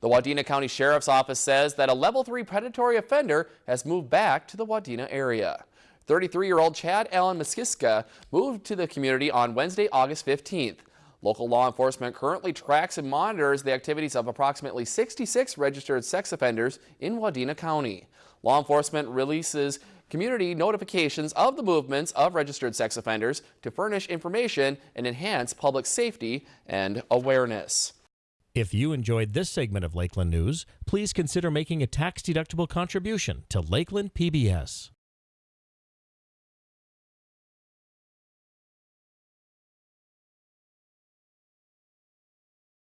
The Wadena County Sheriff's Office says that a level 3 predatory offender has moved back to the Wadena area. 33-year-old Chad Allen Muskiska moved to the community on Wednesday, August 15th. Local law enforcement currently tracks and monitors the activities of approximately 66 registered sex offenders in Wadena County. Law enforcement releases community notifications of the movements of registered sex offenders to furnish information and enhance public safety and awareness. If you enjoyed this segment of Lakeland News, please consider making a tax-deductible contribution to Lakeland PBS.